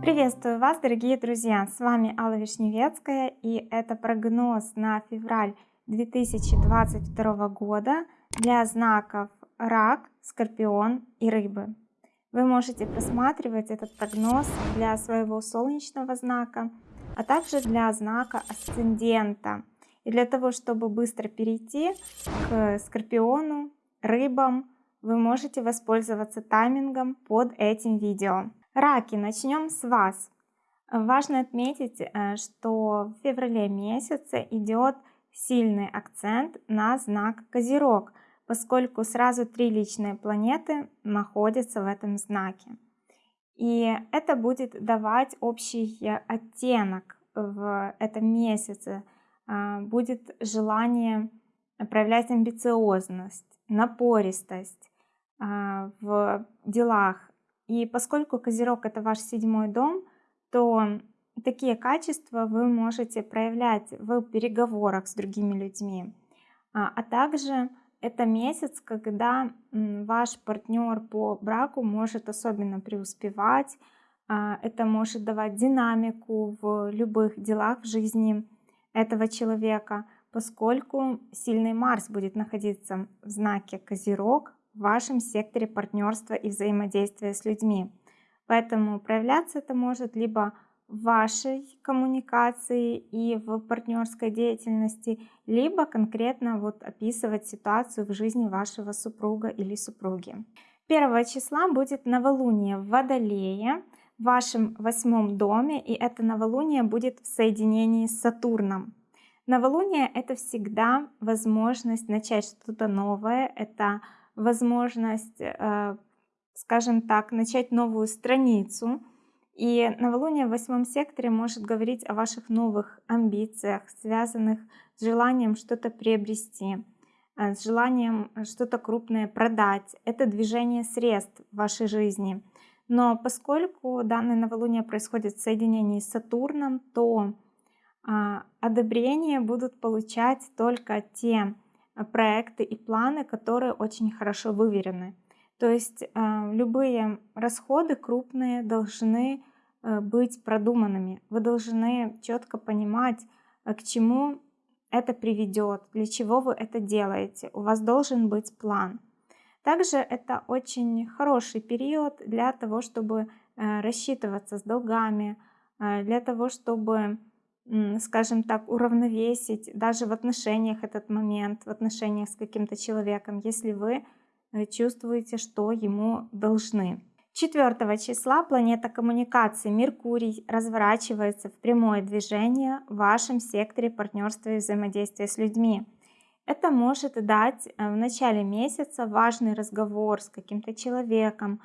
Приветствую вас, дорогие друзья! С вами Алла Вишневецкая и это прогноз на февраль 2022 года для знаков Рак, Скорпион и Рыбы. Вы можете просматривать этот прогноз для своего солнечного знака, а также для знака асцендента. И для того, чтобы быстро перейти к Скорпиону, Рыбам, вы можете воспользоваться таймингом под этим видео. Раки, начнем с вас. Важно отметить, э, что в феврале месяце идет сильный акцент на знак Козерог – поскольку сразу три личные планеты находятся в этом знаке. И это будет давать общий оттенок в этом месяце. А, будет желание проявлять амбициозность, напористость в делах. И поскольку Козерог это ваш седьмой дом, то такие качества вы можете проявлять в переговорах с другими людьми, а, а также это месяц, когда ваш партнер по браку может особенно преуспевать, а, это может давать динамику в любых делах в жизни этого человека, поскольку сильный Марс будет находиться в знаке Козерог в вашем секторе партнерства и взаимодействия с людьми. Поэтому проявляться это может либо в вашей коммуникации и в партнерской деятельности, либо конкретно вот описывать ситуацию в жизни вашего супруга или супруги. 1 числа будет новолуние в Водолее, в вашем восьмом доме, и это новолуние будет в соединении с Сатурном. Новолуние — это всегда возможность начать что-то новое, это возможность, э, скажем так, начать новую страницу — и новолуние в восьмом секторе может говорить о ваших новых амбициях, связанных с желанием что-то приобрести, э, с желанием что-то крупное продать. Это движение средств в вашей жизни. Но поскольку данное новолуние происходит в соединении с Сатурном, то а, одобрение будут получать только те проекты и планы, которые очень хорошо выверены. То есть э, любые расходы крупные должны э, быть продуманными. Вы должны четко понимать, э, к чему это приведет, для чего вы это делаете. У вас должен быть план. Также это очень хороший период для того, чтобы рассчитываться с долгами, для того, чтобы, скажем так, уравновесить даже в отношениях этот момент, в отношениях с каким-то человеком, если вы Э, чувствуете, что ему должны. 4 числа планета коммуникации Меркурий разворачивается в прямое движение в вашем секторе партнерства и взаимодействия с людьми. Это может дать э, в начале месяца важный разговор с каким-то человеком,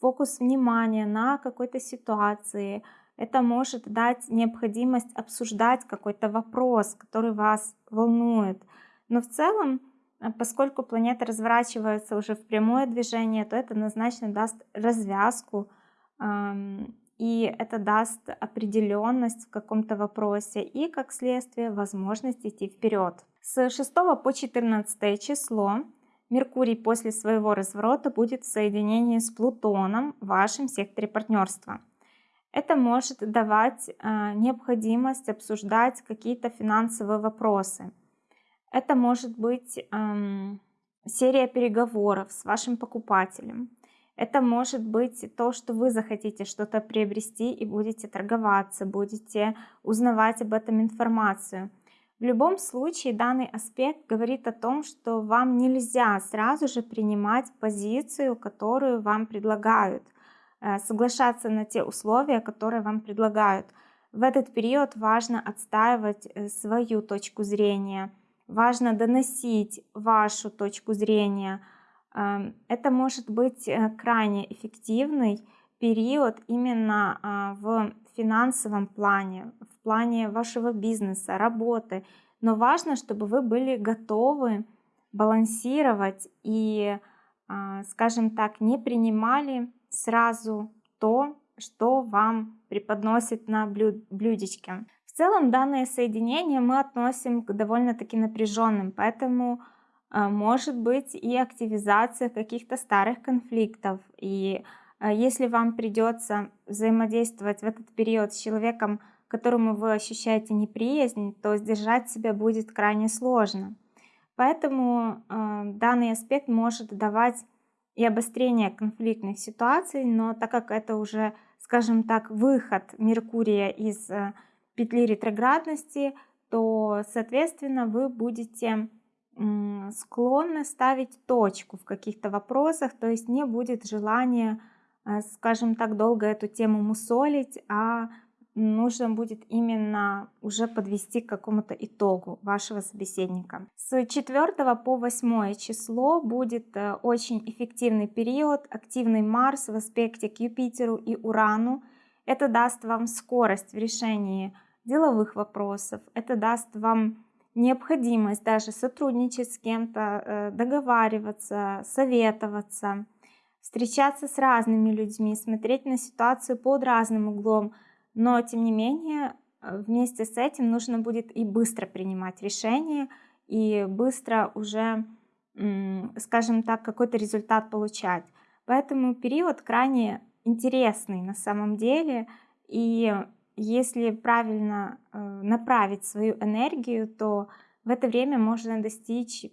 фокус внимания на какой-то ситуации. Это может дать необходимость обсуждать какой-то вопрос, который вас волнует. Но в целом а поскольку планета разворачивается уже в прямое движение, то это однозначно даст развязку, и это даст определенность в каком-то вопросе и, как следствие, возможность идти вперед. С 6 по 14 число Меркурий после своего разворота будет в соединении с Плутоном в вашем секторе партнерства. Это может давать а, необходимость обсуждать какие-то финансовые вопросы – это может быть серия переговоров с вашим покупателем. Это может быть то, что вы захотите что-то приобрести и будете торговаться, будете узнавать об этом информацию. В любом случае данный аспект говорит о том, что вам нельзя сразу же принимать позицию, которую вам предлагают, соглашаться на те условия, которые вам предлагают. В этот период важно отстаивать э, свою точку зрения – важно доносить вашу точку зрения. Эм, это может быть э, крайне эффективный период именно а, в финансовом плане, в плане вашего бизнеса, работы. Но важно, чтобы вы были готовы балансировать и, а, скажем так, не принимали сразу то, что вам преподносит на блюдечке. В целом данное соединение мы относим к довольно-таки напряженным, поэтому а, может быть и активизация каких-то старых конфликтов. И а, если вам придется взаимодействовать в этот период с человеком, которому вы ощущаете неприязнь, то сдержать себя будет крайне сложно. Поэтому э, данный аспект может давать и обострение конфликтных ситуаций, но так как это уже, скажем так, выход Меркурия из э, петли ретроградности, то, соответственно, вы будете склонны ставить точку в каких-то вопросах, то есть не будет желания, э, скажем так, долго эту тему мусолить, а нужно будет именно уже подвести к какому-то итогу вашего собеседника. С 4 по 8 число будет э, очень эффективный период, активный Марс в аспекте к Юпитеру и Урану. Это даст вам скорость в решении деловых вопросов, это даст вам необходимость даже сотрудничать с кем-то, э, договариваться, советоваться, встречаться с разными людьми, смотреть на ситуацию под разным углом, но, тем не менее, э, вместе с этим нужно будет и быстро принимать решения, и быстро уже, скажем так, какой-то результат получать. Поэтому период крайне интересный на самом деле. И если правильно э, направить свою энергию, то в это время можно достичь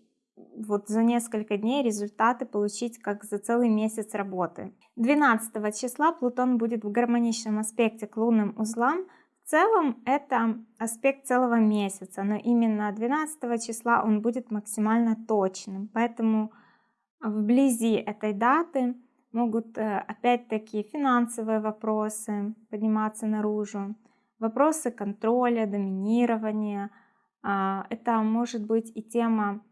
вот за несколько дней результаты получить как за целый месяц работы. 12 числа Плутон будет в гармоничном аспекте к лунным узлам. В целом это аспект целого месяца, но именно 12 числа он будет максимально точным. Поэтому вблизи этой даты могут э, опять-таки финансовые вопросы подниматься наружу, вопросы контроля, доминирования. А, это может быть и тема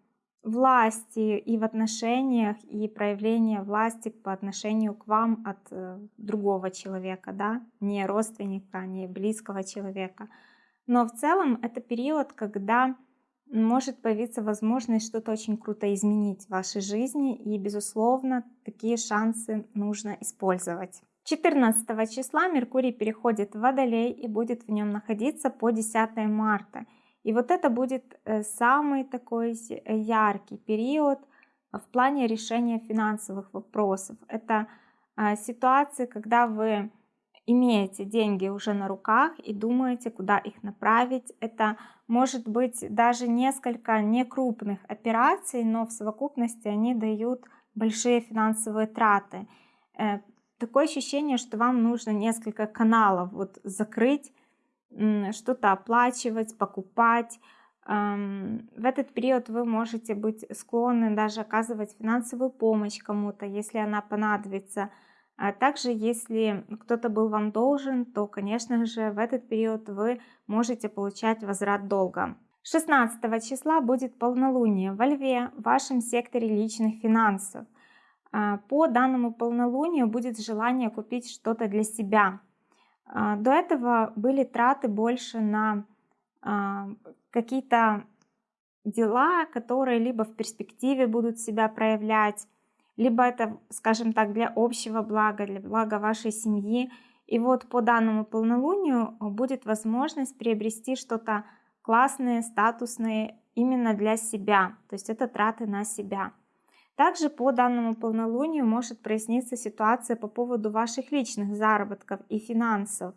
власти и в отношениях, и проявление власти по отношению к вам от э, другого человека, да, не родственника, не близкого человека. Но в целом это период, когда может появиться возможность что-то очень круто изменить в вашей жизни, и, безусловно, такие шансы нужно использовать. 14 числа Меркурий переходит в Водолей и будет в нем находиться по 10 марта – и вот это будет э, самый такой яркий период в плане решения финансовых вопросов. Это а, ситуации, когда вы имеете деньги уже на руках и думаете, куда их направить. Это может быть даже несколько некрупных операций, но в совокупности они дают большие финансовые траты. Э, такое ощущение, что вам нужно несколько каналов вот закрыть, что-то оплачивать, покупать. В этот период вы можете быть склонны даже оказывать финансовую помощь кому-то, если она понадобится. А также, если кто-то был вам должен, то, конечно же, в этот период вы можете получать возврат долга. 16 числа будет полнолуние во Льве, в вашем секторе личных финансов. А, по данному полнолунию будет желание купить что-то для себя, до этого были траты больше на а, какие-то дела, которые либо в перспективе будут себя проявлять, либо это, скажем так, для общего блага, для блага вашей семьи. И вот по данному полнолунию будет возможность приобрести что-то классное, статусное именно для себя. То есть это траты на себя. Также по данному полнолунию может проясниться ситуация по поводу ваших личных заработков и финансов.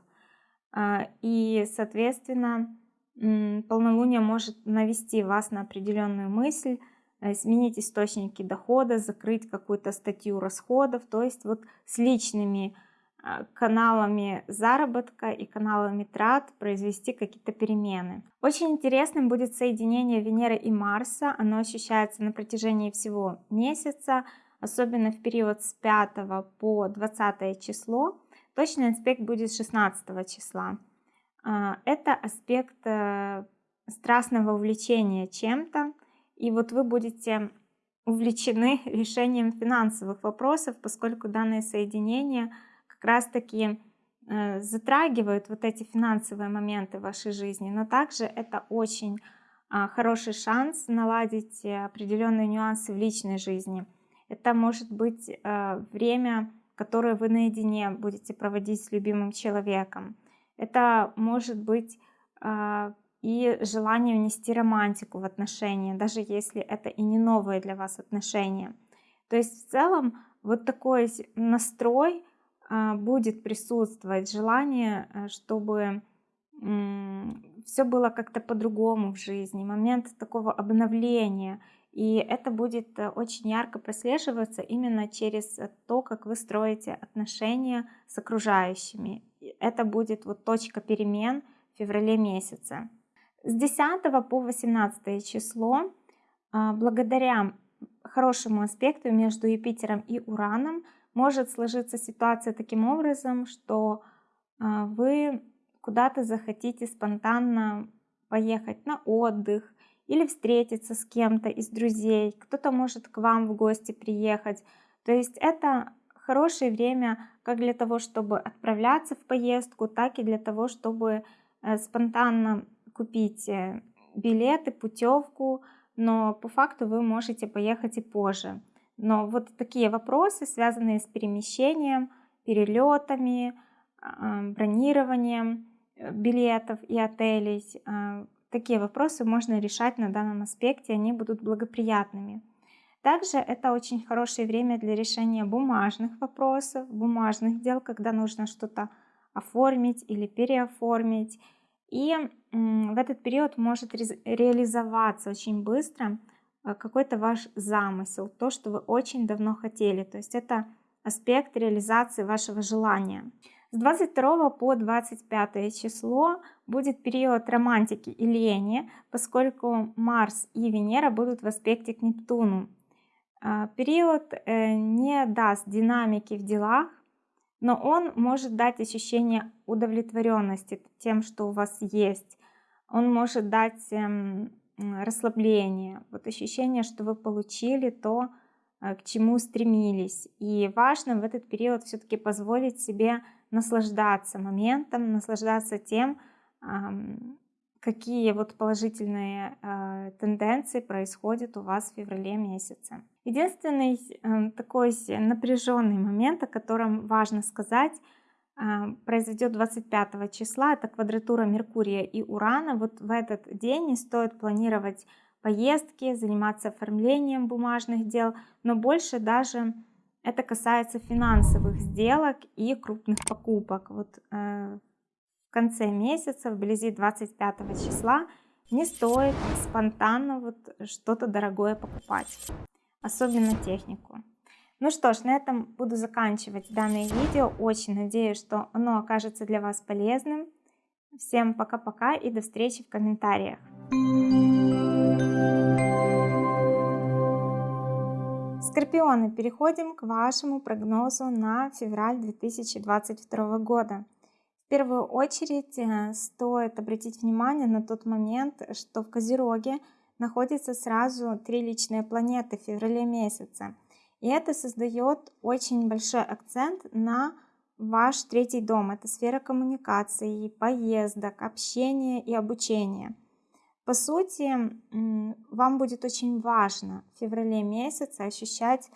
А, и, соответственно, полнолуние может навести вас на определенную мысль, э, сменить источники дохода, закрыть какую-то статью расходов, то есть вот с личными каналами заработка и каналами трат произвести какие-то перемены. Очень интересным будет соединение Венеры и Марса. Оно ощущается на протяжении всего месяца, особенно в период с 5 по 20 число. Точный аспект будет 16 числа. А, это аспект э, страстного увлечения чем-то. И вот вы будете увлечены решением финансовых вопросов, поскольку данное соединение – как раз таки э, затрагивают вот эти финансовые моменты в вашей жизни, но также это очень а, хороший шанс наладить определенные нюансы в личной жизни. Это может быть э, время, которое вы наедине будете проводить с любимым человеком. Это может быть а, и желание внести романтику в отношения, даже если это и не новые для вас отношения. То есть в целом вот такой настрой будет присутствовать, желание, э, чтобы все было как-то по-другому в жизни, момент такого обновления. И это будет э, очень ярко прослеживаться именно через то, как вы строите отношения с окружающими. Это будет вот точка перемен в феврале месяце. С 10 по 18 число, а, благодаря хорошему аспекту между Юпитером и Ураном, может сложиться ситуация таким образом, что а, вы куда-то захотите спонтанно поехать на отдых или встретиться с кем-то из друзей, кто-то может к вам в гости приехать. То есть это хорошее время как для того, чтобы отправляться в поездку, так и для того, чтобы э, спонтанно купить э, билеты, путевку, но по факту вы можете поехать и позже. Но вот такие вопросы, связанные с перемещением, перелетами, а, бронированием э, билетов и отелей, а, такие вопросы можно решать на данном аспекте, они будут благоприятными. Также это очень хорошее время для решения бумажных вопросов, бумажных дел, когда нужно что-то оформить или переоформить. И в этот период может реализоваться очень быстро какой-то ваш замысел, то, что вы очень давно хотели. То есть это аспект реализации вашего желания. С 22 по 25 число будет период романтики и лени, поскольку Марс и Венера будут в аспекте к Нептуну. А, период э, не даст динамики в делах, но он может дать ощущение удовлетворенности тем, что у вас есть. Он может дать эм, расслабление, вот ощущение, что вы получили то, э, к чему стремились. И важно в этот период все-таки позволить себе наслаждаться моментом, наслаждаться тем, какие вот положительные э, тенденции происходят у вас в феврале месяце. Единственный э, такой напряженный момент, о котором важно сказать, произойдет 25 числа, это квадратура Меркурия и Урана. Вот в этот день не стоит планировать поездки, заниматься оформлением бумажных дел, но больше даже это касается финансовых сделок и крупных покупок. Вот э, в конце месяца, вблизи 25 числа, не стоит спонтанно вот что-то дорогое покупать, особенно технику. Ну что ж, на этом буду заканчивать данное видео. Очень надеюсь, что оно окажется для вас полезным. Всем пока-пока и до встречи в комментариях. Скорпионы, переходим к вашему прогнозу на февраль 2022 года первую очередь э, стоит обратить внимание на тот момент, что в Козероге находится сразу три личные планеты в феврале месяце. И это создает очень большой акцент на ваш третий дом. Это сфера коммуникации, поездок, общения и обучения. По сути, вам будет очень важно в феврале месяце ощущать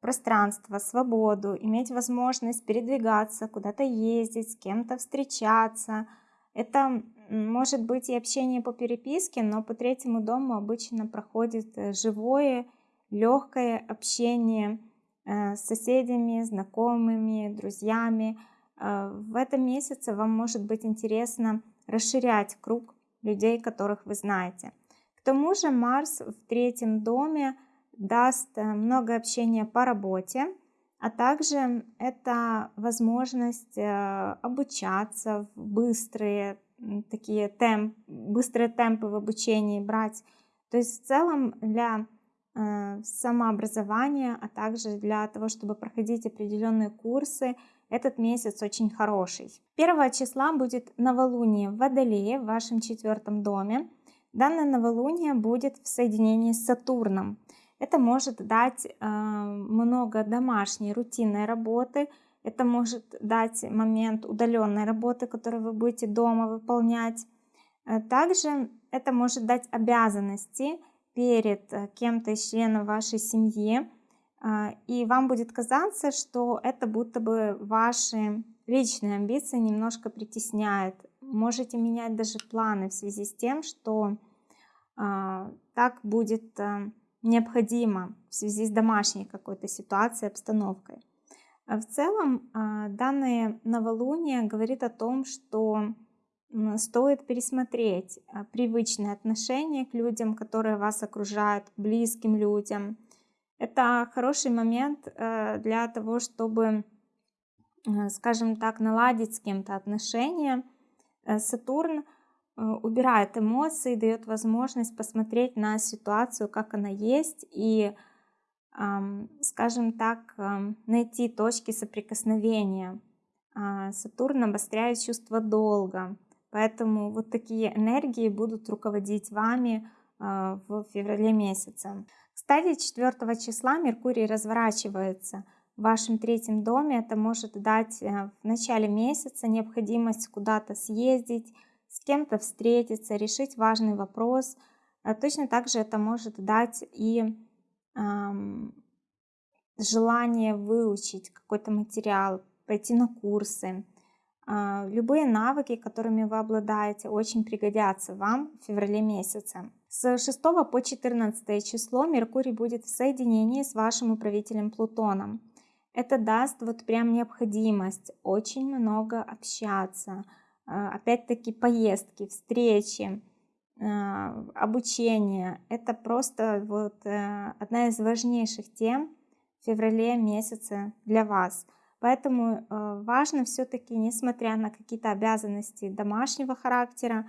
пространство, свободу, иметь возможность передвигаться, куда-то ездить, с кем-то встречаться. Это может быть и общение по переписке, но по третьему дому обычно проходит э, живое, легкое общение э, с соседями, знакомыми, друзьями. Э, в этом месяце вам может быть интересно расширять круг людей, которых вы знаете. К тому же Марс в третьем доме даст э, много общения по работе, а также это возможность обучаться в быстрые такие темп, быстрые темпы в обучении брать. То есть в целом для самообразования, а также для того, чтобы проходить определенные курсы, этот месяц очень хороший. 1 числа будет новолуние в Водолее в вашем четвертом доме. Данное новолуние будет в соединении с Сатурном. Это может дать э, много домашней рутинной работы, это может дать момент удаленной работы, которую вы будете дома выполнять. Э, также это может дать обязанности перед э, кем-то из членов вашей семьи, и вам будет казаться, что это будто бы ваши личные амбиции немножко притесняет. можете менять даже планы в связи с тем, что а, так будет а, необходимо в связи с домашней какой-то ситуацией, обстановкой. А в целом а, данное новолуние говорит о том, что стоит пересмотреть а, привычные отношения к людям, которые вас окружают, близким людям. Это хороший момент э, для того, чтобы, э, скажем так, наладить с кем-то отношения. Э, Сатурн убирает эмоции, дает возможность посмотреть на ситуацию, как она есть, и, скажем так, найти точки соприкосновения. Сатурн обостряет чувство долга, Поэтому вот такие энергии будут руководить вами а, в феврале месяце. Кстати, 4 числа Меркурий разворачивается в вашем третьем доме. Это может дать э, в начале месяца необходимость куда-то съездить, с кем-то встретиться, решить важный вопрос. А точно так же это может дать и эм, желание выучить какой-то материал, пойти на курсы, любые навыки, которыми вы обладаете, очень пригодятся вам в феврале месяце. С 6 по 14 число Меркурий будет в соединении с вашим управителем Плутоном. Это даст вот прям необходимость очень много общаться. А, опять-таки поездки, встречи, а, обучение. Это просто вот э, одна из важнейших тем в феврале месяце для вас – Поэтому э, важно все-таки, несмотря на какие-то обязанности домашнего характера,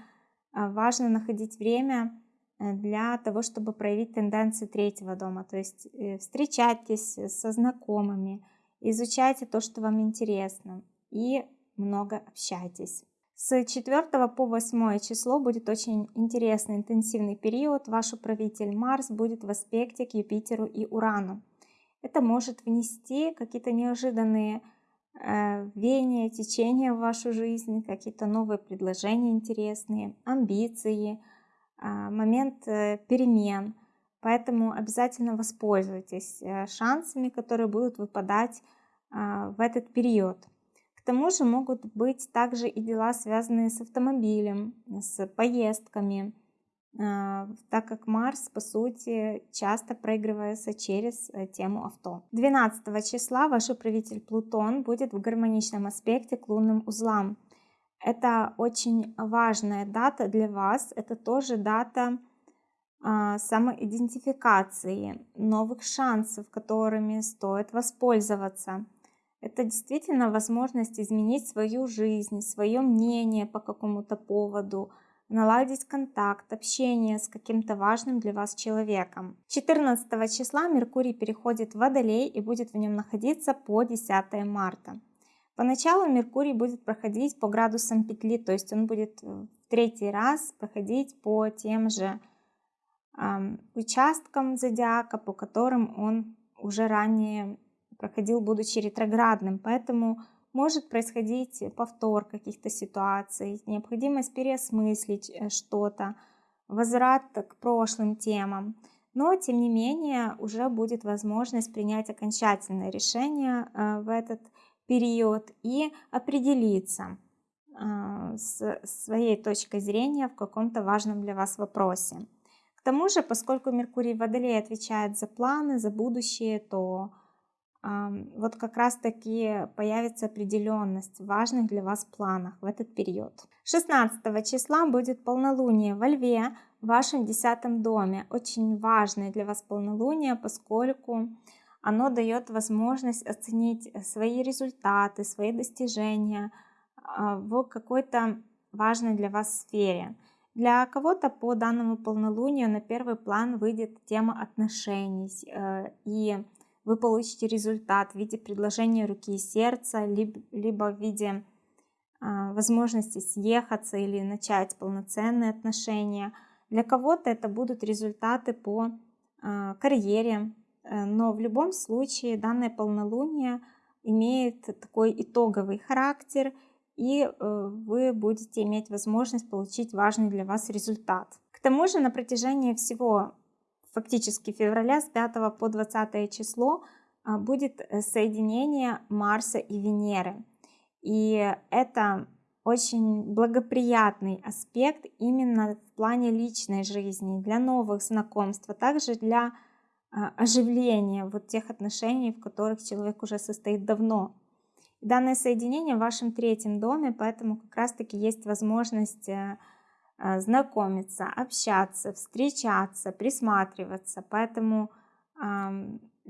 э, важно находить время э, для того, чтобы проявить тенденции третьего дома. То есть встречайтесь со знакомыми, изучайте то, что вам интересно и много общайтесь. С 4 по 8 число будет очень интересный интенсивный период. Ваш управитель Марс будет в аспекте к Юпитеру и Урану. Это может внести какие-то неожиданные э, веяния, течения в вашу жизнь, какие-то новые предложения интересные, амбиции, э, момент э, перемен. Поэтому обязательно воспользуйтесь э, шансами, которые будут выпадать э, в этот период. К тому же могут быть также и дела, связанные с автомобилем, с поездками, так как Марс, по сути, часто проигрывается через э, тему авто. 12 числа ваш управитель Плутон будет в гармоничном аспекте к лунным узлам. Это очень важная дата для вас, это тоже дата а, самоидентификации, новых шансов, которыми стоит воспользоваться. Это действительно возможность изменить свою жизнь, свое мнение по какому-то поводу – наладить контакт, общение с каким-то важным для вас человеком. 14 числа Меркурий переходит в Водолей и будет в нем находиться по 10 марта. Поначалу Меркурий будет проходить по градусам петли, то есть он будет в третий раз проходить по тем же э, участкам зодиака, по которым он уже ранее проходил, будучи ретроградным. Поэтому может происходить повтор каких-то ситуаций, необходимость переосмыслить э, что-то, возврат к прошлым темам. Но, тем не менее, уже будет возможность принять окончательное решение э, в этот период и определиться э, с своей точкой зрения в каком-то важном для вас вопросе. К тому же, поскольку Меркурий в Водолее отвечает за планы, за будущее, то вот как раз таки появится определенность в важных для вас планах в этот период. 16 числа будет полнолуние во Льве в вашем десятом доме. Очень важное для вас полнолуние, поскольку оно дает возможность оценить свои результаты, свои достижения а, в какой-то важной для вас сфере. Для кого-то по данному полнолунию на первый план выйдет тема отношений э, и вы получите результат в виде предложения руки и сердца, либо, либо в виде э, возможности съехаться или начать полноценные отношения. Для кого-то это будут результаты по э, карьере, но в любом случае данное полнолуние имеет такой итоговый характер, и э, вы будете иметь возможность получить важный для вас результат. К тому же на протяжении всего фактически февраля с 5 по 20 число а, будет э, соединение Марса и Венеры. И это очень благоприятный аспект именно в плане личной жизни, для новых знакомств, а также для а, оживления вот тех отношений, в которых человек уже состоит давно. Данное соединение в вашем третьем доме, поэтому как раз-таки есть возможность э, знакомиться, общаться, встречаться, присматриваться. Поэтому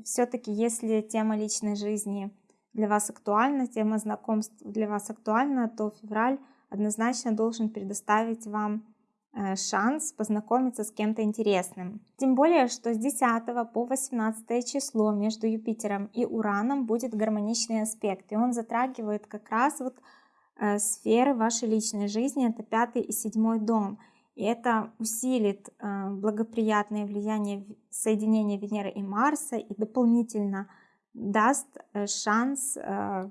все-таки, если тема личной жизни для вас актуальна, тема знакомств для вас актуальна, то февраль однозначно должен предоставить вам э, шанс познакомиться с кем-то интересным. Тем более, что с 10 по 18 число между Юпитером и Ураном будет гармоничный аспект, и он затрагивает как раз вот сферы вашей личной жизни, это пятый и седьмой дом. И это усилит э, благоприятное влияние соединения Венеры и Марса и дополнительно даст э, шанс э,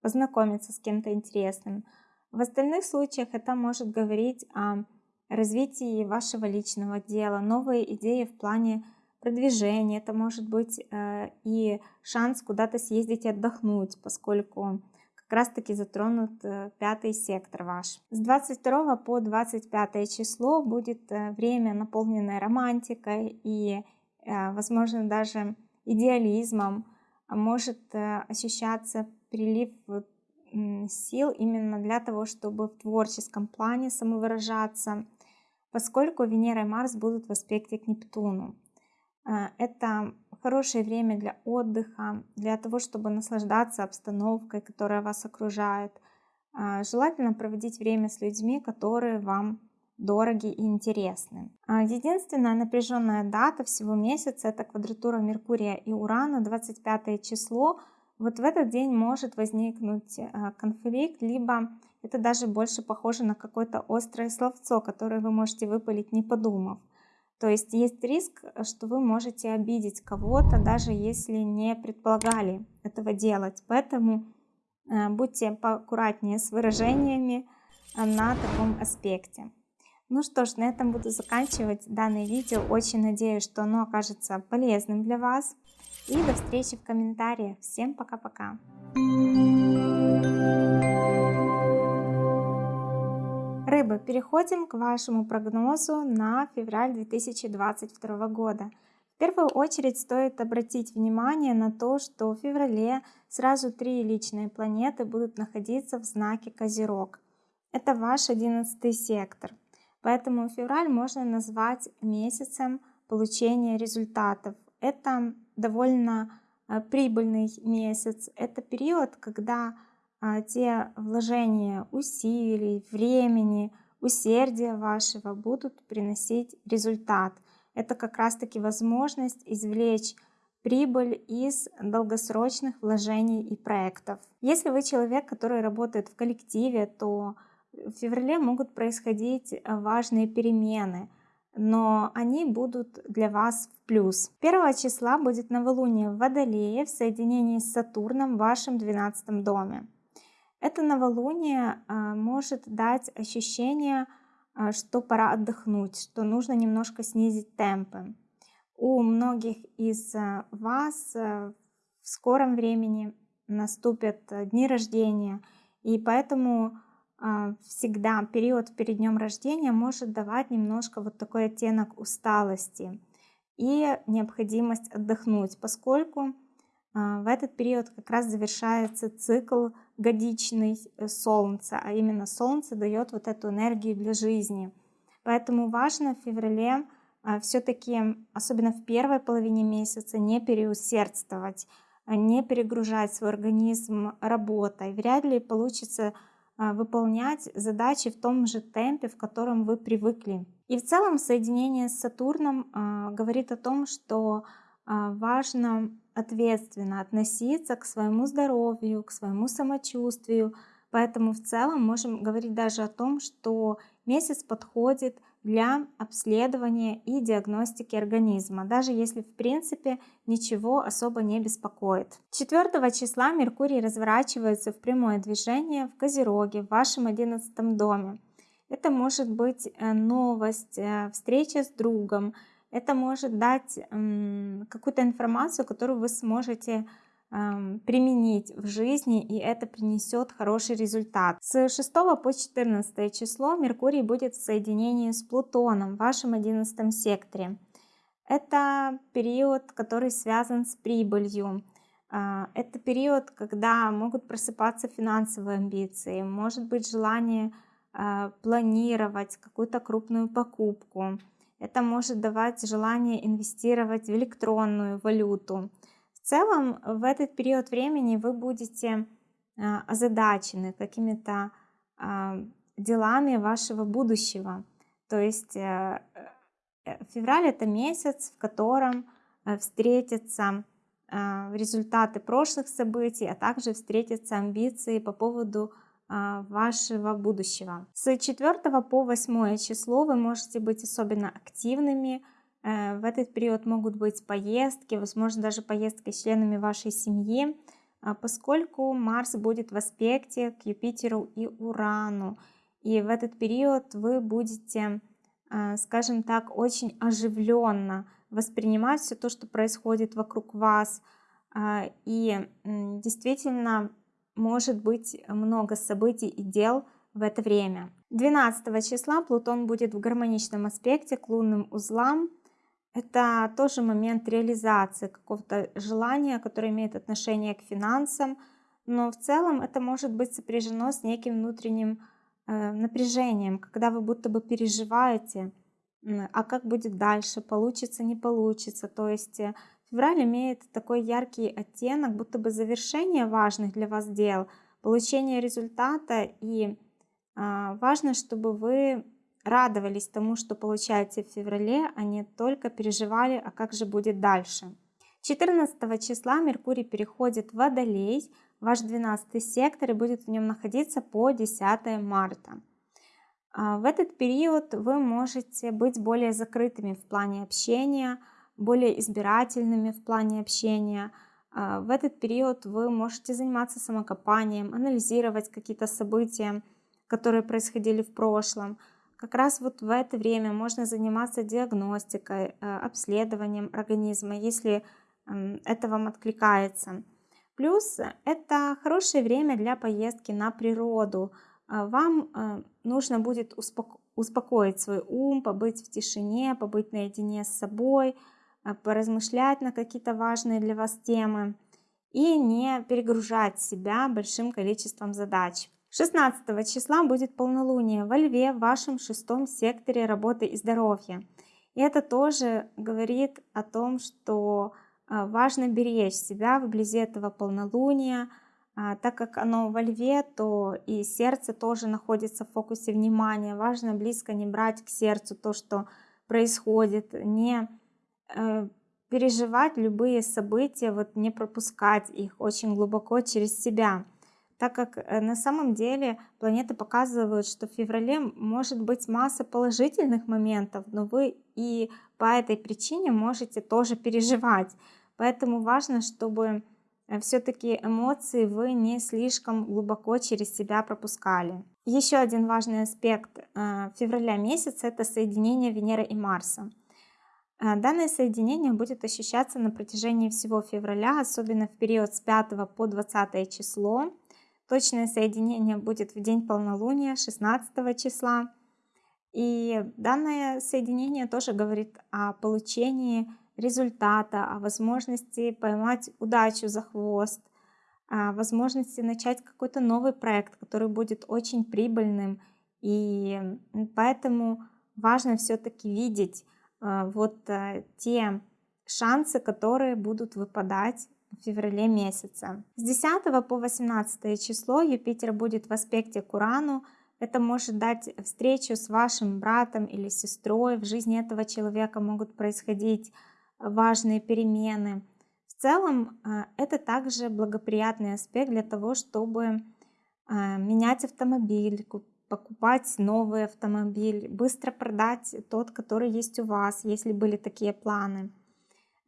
познакомиться с кем-то интересным. В остальных случаях это может говорить о развитии вашего личного дела, новые идеи в плане продвижения, это может быть э, и шанс куда-то съездить и отдохнуть, поскольку как раз таки затронут пятый сектор ваш. С 22 по 25 число будет время, наполненное романтикой и, возможно, даже идеализмом, а может э, ощущаться прилив сил именно для того, чтобы в творческом плане самовыражаться, поскольку Венера и Марс будут в аспекте к Нептуну. Э, это хорошее время для отдыха, для того, чтобы наслаждаться обстановкой, которая вас окружает. Э, желательно проводить время с людьми, которые вам дороги и интересны. А единственная напряженная дата всего месяца это квадратура Меркурия и Урана, 25 число. Вот в этот день может возникнуть э, конфликт, либо это даже больше похоже на какое-то острое словцо, которое вы можете выпалить, не подумав. То есть есть риск, что вы можете обидеть кого-то, даже если не предполагали этого делать. Поэтому э, будьте поаккуратнее с выражениями э, на таком аспекте. Ну что ж, на этом буду заканчивать данное видео. Очень надеюсь, что оно окажется полезным для вас. И до встречи в комментариях. Всем пока-пока. Рыбы, переходим к вашему прогнозу на февраль 2022 года. В первую очередь стоит обратить внимание на то, что в феврале сразу три личные планеты будут находиться в знаке Козерог. Это ваш одиннадцатый сектор. Поэтому февраль можно назвать месяцем получения результатов. Это довольно э, прибыльный месяц. Это период, когда те вложения усилий, времени, усердия вашего будут приносить результат. Это как раз-таки возможность извлечь прибыль из долгосрочных вложений и проектов. Если вы человек, который работает в коллективе, то в феврале могут происходить э, важные перемены, но они будут для вас в плюс. 1 числа будет новолуние в Водолее в соединении с Сатурном в вашем 12 доме. Это новолуние э, может дать ощущение, э, что пора отдохнуть, что нужно немножко снизить темпы. У многих из вас в скором времени наступят дни рождения, и поэтому а, всегда период перед днем рождения может давать немножко вот такой оттенок усталости и необходимость отдохнуть, поскольку а, в этот период как раз завершается цикл годичный э, Солнца, а именно Солнце дает вот эту энергию для жизни. Поэтому важно в феврале а, все-таки, особенно в первой половине месяца, не переусердствовать, не перегружать свой организм работой. Вряд ли получится а, выполнять задачи в том же темпе, в котором вы привыкли. И в целом соединение с Сатурном а, говорит о том, что а, важно ответственно относиться к своему здоровью, к своему самочувствию. Поэтому в целом можем говорить даже о том, что месяц подходит для обследования и диагностики организма, даже если в принципе ничего особо не беспокоит. 4 числа Меркурий разворачивается в прямое движение в Козероге, в вашем 11 доме. Это может быть э, новость, э, встреча с другом, это может дать какую-то информацию, которую вы сможете применить в жизни, и это принесет хороший результат. С 6 по 14 число Меркурий будет в соединении с Плутоном в вашем 11 секторе. Это период, который связан с прибылью. А, это период, когда могут просыпаться финансовые амбиции, может быть желание а, планировать какую-то крупную покупку. Это может давать желание инвестировать в электронную валюту целом в этот период времени вы будете а, озадачены какими-то а, делами вашего будущего. То есть э, э, февраль это месяц, в котором э, встретятся а, результаты прошлых событий, а также встретятся амбиции по поводу вашего будущего. С 4 по 8 число вы можете быть особенно активными, Э, в этот период могут быть поездки, возможно, даже поездки с членами вашей семьи, а, поскольку Марс будет в аспекте к Юпитеру и Урану. И в этот период вы будете, а, скажем так, очень оживленно воспринимать все то, что происходит вокруг вас. А, и действительно может быть много событий и дел в это время. 12 числа Плутон будет в гармоничном аспекте к лунным узлам это тоже момент реализации какого-то желания, которое имеет отношение к финансам, но в целом это может быть сопряжено с неким внутренним э, напряжением, когда вы будто бы переживаете, а как будет дальше, получится, не получится. То есть э, февраль имеет такой яркий оттенок, будто бы завершение важных для вас дел, получение результата, и э, важно, чтобы вы радовались тому, что получаете в феврале, а не только переживали, а как же будет дальше. 14 числа Меркурий переходит в Водолей, ваш 12 сектор, и будет в нем находиться по 10 марта. А, в этот период вы можете быть более закрытыми в плане общения, более избирательными в плане общения. А, в этот период вы можете заниматься самокопанием, анализировать какие-то события, которые происходили в прошлом, как раз вот в это время можно заниматься диагностикой, э, обследованием организма, если это вам откликается. Плюс это хорошее время для поездки на природу. А вам э, нужно будет успокоить свой ум, побыть в тишине, побыть наедине с собой, поразмышлять на какие-то важные для вас темы и не перегружать себя большим количеством задач. 16 числа будет полнолуние во Льве в вашем шестом секторе работы и здоровья. И это тоже говорит о том, что а, важно беречь себя вблизи этого полнолуния, а, так как оно во льве, то и сердце тоже находится в фокусе внимания. Важно близко не брать к сердцу то, что происходит, не переживать любые события, вот не пропускать их очень глубоко через себя так как э, на самом деле планеты показывают, что в феврале может быть масса положительных моментов, но вы и по этой причине можете тоже переживать. Поэтому важно, чтобы э, все-таки эмоции вы не слишком глубоко через себя пропускали. Еще один важный аспект э, февраля месяца это соединение Венеры и Марса. Данное соединение будет ощущаться на протяжении всего февраля, особенно в период с 5 по 20 число. Точное соединение будет в день полнолуния 16 числа. И данное соединение тоже говорит о получении результата, о возможности поймать удачу за хвост, о возможности начать какой-то новый проект, который будет очень прибыльным. И поэтому важно все-таки видеть вот э, те шансы, которые будут выпадать в феврале месяце. С 10 по 18 число Юпитер будет в аспекте к Урану. Это может дать встречу с вашим братом или сестрой. В жизни этого человека могут происходить важные перемены. В целом э, это также благоприятный аспект для того, чтобы э, менять автомобиль, покупать новый автомобиль, быстро продать тот, который есть у вас, если были такие планы.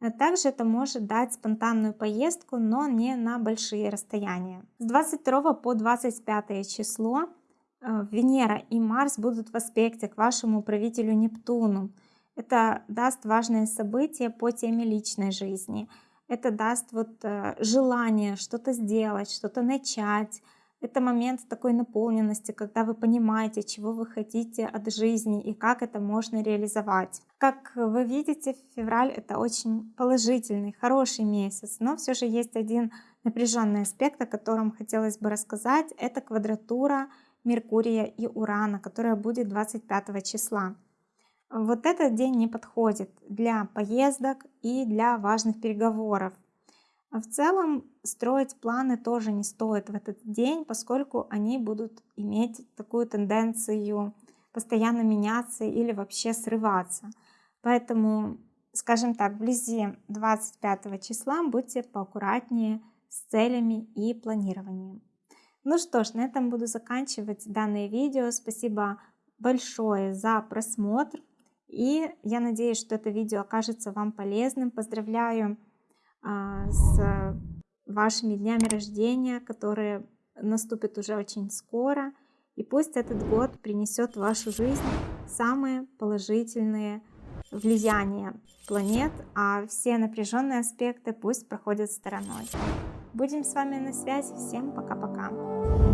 А также это может дать спонтанную поездку, но не на большие расстояния. С 22 по 25 число э, Венера и Марс будут в аспекте к вашему правителю Нептуну. Это даст важные события по теме личной жизни. Это даст вот э, желание что-то сделать, что-то начать. Это момент такой наполненности, когда вы понимаете, чего вы хотите от жизни и как это можно реализовать. Как вы видите, февраль это очень положительный, хороший месяц, но все же есть один напряженный аспект, о котором хотелось бы рассказать. Это квадратура Меркурия и Урана, которая будет 25 числа. Вот этот день не подходит для поездок и для важных переговоров. А в целом строить планы тоже не стоит в этот день, поскольку они будут иметь такую тенденцию постоянно меняться или вообще срываться. Поэтому, скажем так, вблизи 25 числа будьте поаккуратнее с целями и планированием. Ну что ж, на этом буду заканчивать данное видео. Спасибо большое за просмотр. И я надеюсь, что это видео окажется вам полезным. Поздравляю с вашими днями рождения, которые наступят уже очень скоро. И пусть этот год принесет в вашу жизнь самые положительные влияния планет, а все напряженные аспекты пусть проходят стороной. Будем с вами на связи. Всем пока-пока.